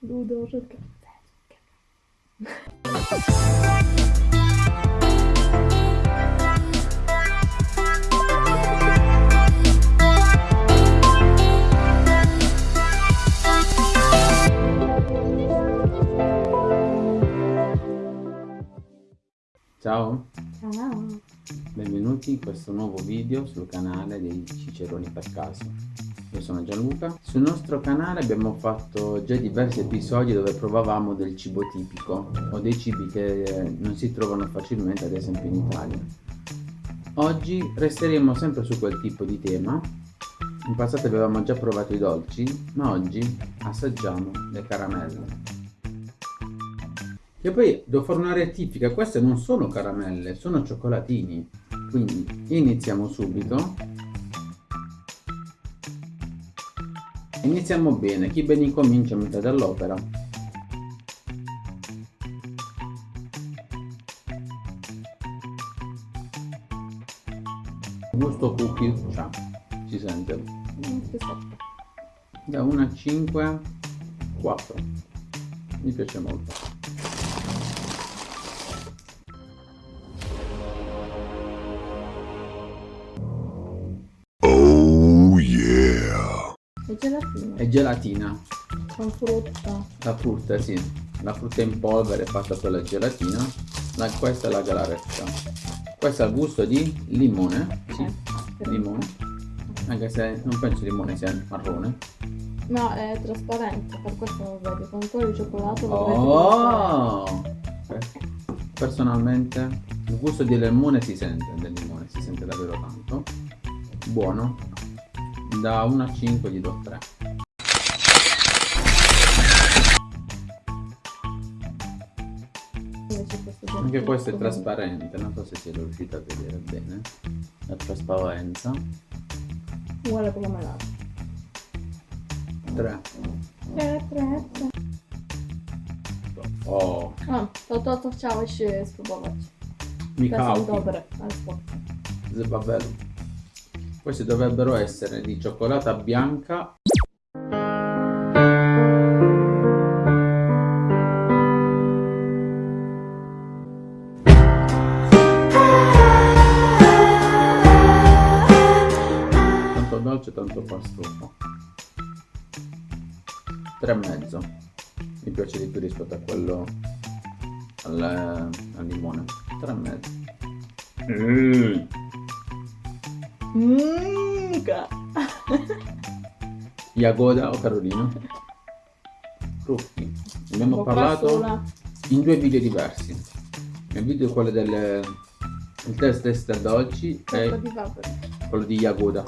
Ludo, Ciao! Ciao! Benvenuti in questo nuovo video sul canale dei Ciceroni per caso. Io sono Gianluca. Sul nostro canale abbiamo fatto già diversi episodi dove provavamo del cibo tipico o dei cibi che non si trovano facilmente ad esempio in Italia. Oggi resteremo sempre su quel tipo di tema. In passato avevamo già provato i dolci, ma oggi assaggiamo le caramelle. E poi devo fare una rettifica, queste non sono caramelle, sono cioccolatini. Quindi iniziamo subito. Iniziamo bene, chi ben incomincia a metà dell'opera. Gusto cookie, cioè, si sente. Da 1 a 5, 4. Mi piace molto. È gelatina. Con frutta. La frutta, sì. La frutta in polvere fatta per la gelatina. La, questa è la galaretta. Questa ha il gusto di limone. Sì, eh, limone. Anche se non penso limone sia marrone. No, è trasparente, per questo non lo vedi. Con quello di cioccolato lo oh! Personalmente il gusto di limone si sente, del limone si sente davvero tanto. Buono, da 1 a 5 gli do 3 anche questo è trasparente non so se siete riusciti a vedere bene la trasparenza uguale come melato 3 3 3 3 o a, to, to, to chciałeś spróbować. Michał. Te są dobre, ale spoko. Zebabelu. Queste dovrebbero essere di cioccolata bianca dolce tanto tre e mezzo mi piace di più rispetto a quello al, al limone tre e mezzo mm. Mmm, Jagoda o Carolina? Frutti. Abbiamo parlato in due video diversi. Il video quello del il test test dolci e quello di Jagoda.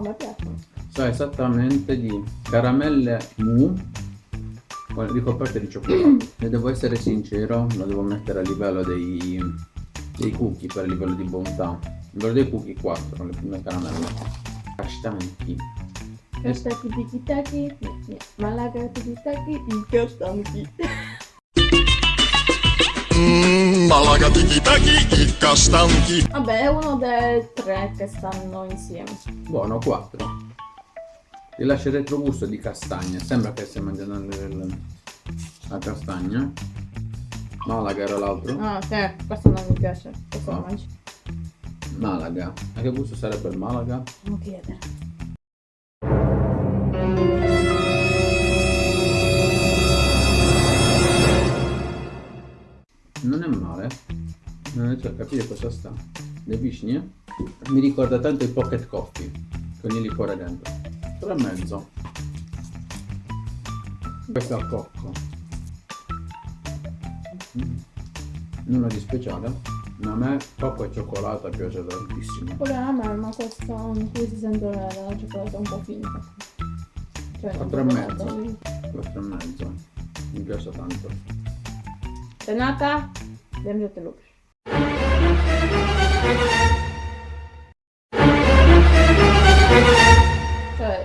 Come piacciono? So esattamente di caramelle mu. Ricoperte di cioccolato. E devo essere sincero lo devo mettere a livello dei, dei cookie per livello di bontà. A livello dei cookie 4 le prime caramelle. Castanchi Kastaki tiki taki. Malaga tiki taki i castanchi mm, Malaga tiki taki i castanchi Vabbè è uno dei tre che stanno insieme. Buono 4 rilascia il retrogusto di castagna. Sembra che stia mangiando la castagna. Malaga era l'altro. Ah sì questo non mi piace. Questo oh. mangi Malaga. A che gusto sarebbe il Malaga? non chiedere non è male. Non riesco a capire cosa sta? Le vicine mi ricorda tanto il pocket coffee con il liquore dentro. 3 e mezzo. Questo al cocco. Mm. nulla di speciale. Ma a me cocco e cioccolata piace tantissimo. Pure a me ma questo in cui si sente la cioccolata un po' finta. Cioè 4 e mezzo. 4 e mezzo. Mi piace tanto. Renata Wiem, że ty lubisz.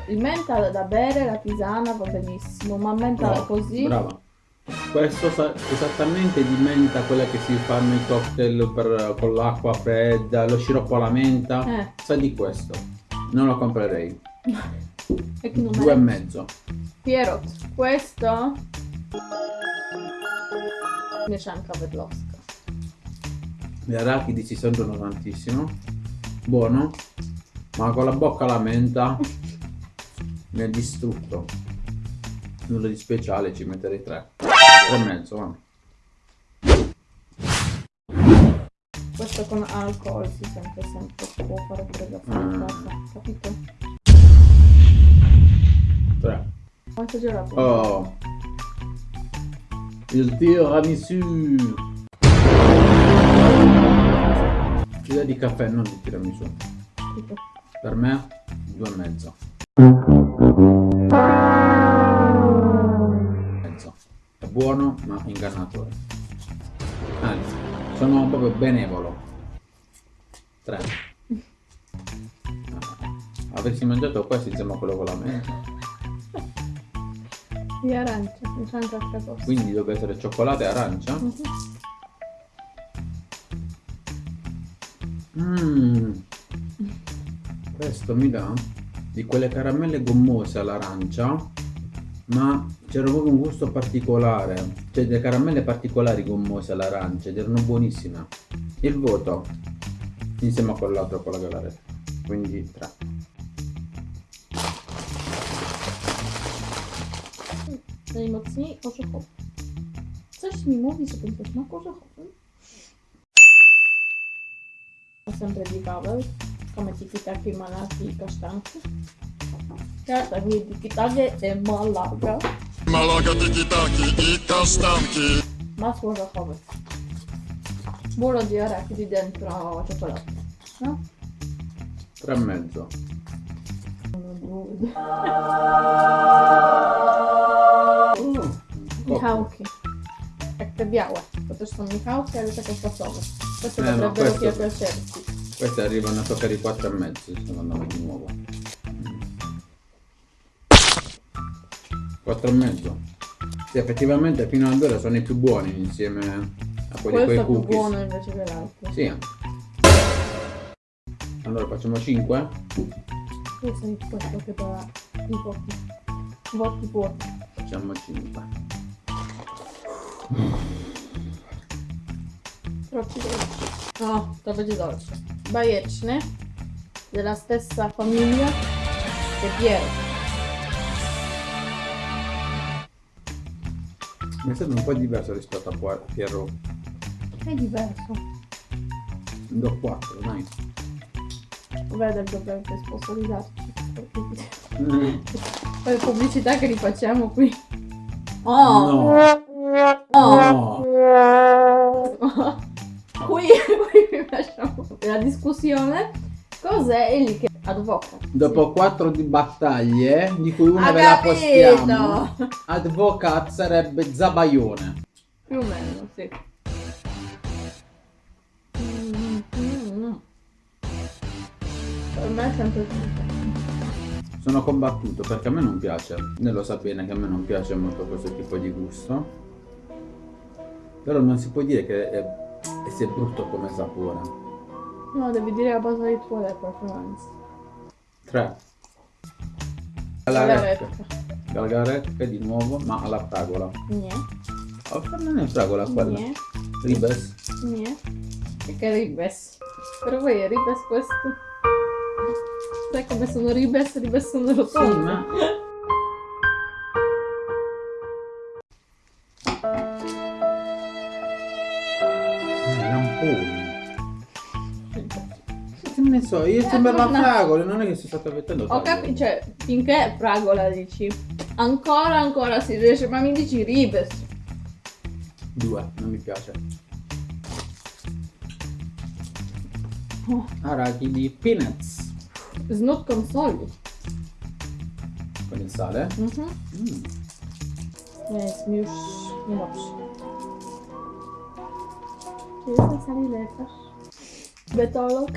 il menta da bere, la tisana va benissimo, ma menta Brava, così... Brava. Questo sa esattamente di menta, quella che si fanno i cocktail per, con l'acqua fredda, lo sciroppo alla menta, eh. sa di questo. Non lo comprerei. E che Due e mezzo. Piero, questo invece è anche Vedlovska. Le arachidi si sentono tantissimo. Buono. Ma con la bocca alla menta mi ha distrutto. Nulla di speciale, ci metterei tre. Tre e mezzo, va. Questo con alcol si sente sempre, può fare freddo fuori Mm. capito? Tre. Ho esagerato. Oh. Il tiramisù. Idea di caffè, non di tiramisù. Capito? Per me, due e mezzo. Mezzo. È buono, ma ingannatore. Anzi, sono proprio benevolo. Tre. Ah, Avessi mangiato questo insieme a quello con la menta. Di arancia, mi sa anche cosa. Quindi deve essere cioccolato e arancia? Mhm. Mmm. Questo mi dà di quelle caramelle gommose all'arancia, ma c'era proprio un gusto particolare. Cioè delle caramelle particolari gommose all'arancia ed erano buonissime. Il voto insieme a quell'altro con la galaretta. Quindi 3. Dei mocni, cosa ho? Coś mi mówi, że cosa ho? Ho sempre di kawę, come tiki-taki, malaki i kasztanki. Ja tak nie tiki-taki e malaga. Malaga tiki-taki i kasztanki. Masło orzechowe. Burro di arachidi dentro cioccolato. No? 3 e mezzo. Michałki. Jak te białe. To też są Michałki, ale takie fasowe. Queste Eh, no, dovrebbero questo- piacerti. Queste arrivano a toccare i 4 e mezzo, secondo me di nuovo. 4 e mezzo. Sì, effettivamente fino ad ora sono i più buoni insieme a quelli Questo è più cookies. buono invece dell'altro. Sì. Allora facciamo 5. Tu sei questo che dà i voti. Voti buoni. Facciamo 5. Troppi dolci. No, będzie dolce. Bajeczny. Della stessa famiglia che Piero. Mi sembra un po' diverso rispetto a Piero. È diverso. Do 4, dai. Vede dovrebbe sponsorizzarci. Mm. Poi pubblicità che rifacciamo qui. Oh! No. lasciamo la discussione. Cos'è lì che advoca? Dopo 4 di battaglie, di cui una Ha ve la postiamo, Advocat sarebbe Zabaione. Più o meno, sì. Mm, mm, mm. Per me è sempre tutto. Sono combattuto perché a me non piace. Lei lo sa bene che a me non piace molto questo tipo di gusto. Però non si può dire che è, è sia brutto come sapore. No, devi dire a base di tue preferenze. 3. La Galaretto. retta. Galgaretto di nuovo, ma alla fragola. Niente. Oh, non è fragola quella. Niente. Ribes. Niente. E che ribes. Però poi è ribes questo. Sai come sono ribes? Ribes sono Sì, rotonde. ma... Che ne so, io sembrava no. fragola, non è che sono stato avvettando Ho capito, cioè, finché è fragola dici. Ancora, ancora si riesce, ma mi dici ribes. Due, non mi piace. Oh, Arachidi peanuts. Snut con soli. Con il sale. Mhm. Mm. Jest mi już niedobrze. Czy w sali lekarz? Betolog?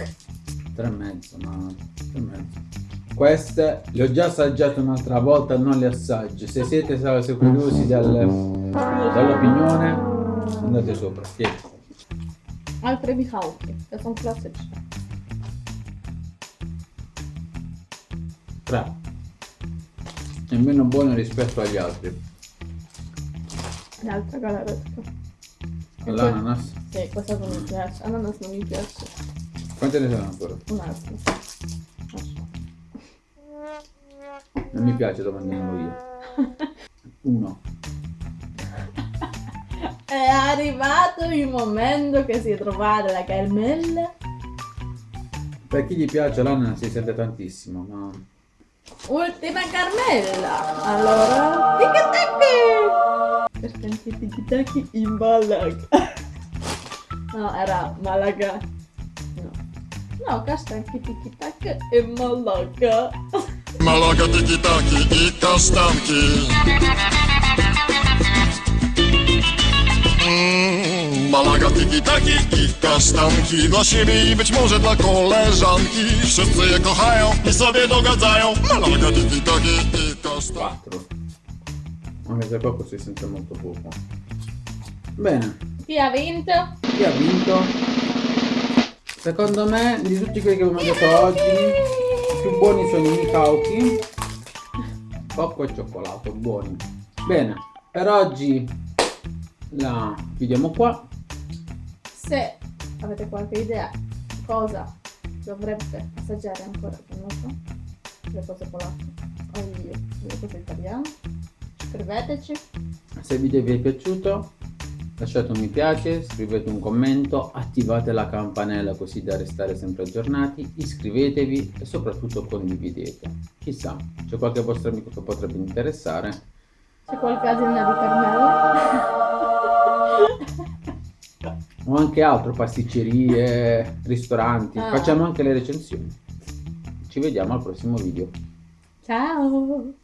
Tre e mezzo, ma... Tre e mezzo. Queste le ho già assaggiate un'altra volta, non le assaggio. Se siete se curiosi del- dell'opinione, andate sopra. Tieni. Altre Michałki. To są klasyczne. 3. È meno buono rispetto agli altri. L'altra galaretto. L'ananas. Sì, questa non mi piace. Ananas non mi piace. Quante ne sono ancora? Un altro. Non mi piace andiamo io. Uno. È arrivato il momento che si trovare la caramella. Per chi gli piace l'ananas si sente tantissimo, ma Ultima caramella. Allora, tiki-taki. Perché anche tiki-taki in Malaga. No, era Malaga. No. No, questa anche tiki-taki in Malaga. Malaga tiki-taki i kasztanki Mm, Malaga tiki-taki i kasztanki Dla siebie i być może dla koleżanki Wszyscy je kochają i sobie dogadzają Malaga tiki-taki i kasztanki 4. Anche se poco si sente molto poco. Bene, Chi ha vinto? Chi ha vinto? Secondo me, di tutti quelli che abbiamo mangiato oggi, i più buoni sono i Mikauki. Cocco e cioccolato, buoni. Bene, per oggi la chiudiamo qua. Se avete qualche idea cosa dovrebbe assaggiare ancora con nostro, le cose polacche o le cose italiane, scriveteci. Se il video vi è piaciuto Lasciate un mi piace, scrivete un commento, attivate la campanella così da restare sempre aggiornati, iscrivetevi e soprattutto condividete. Chissà, c'è qualche vostro amico che potrebbe interessare. C'è qualche azienda di Carmelo? o anche altro, pasticcerie, ristoranti. Ah. Facciamo anche le recensioni. Ci vediamo al prossimo video. Ciao!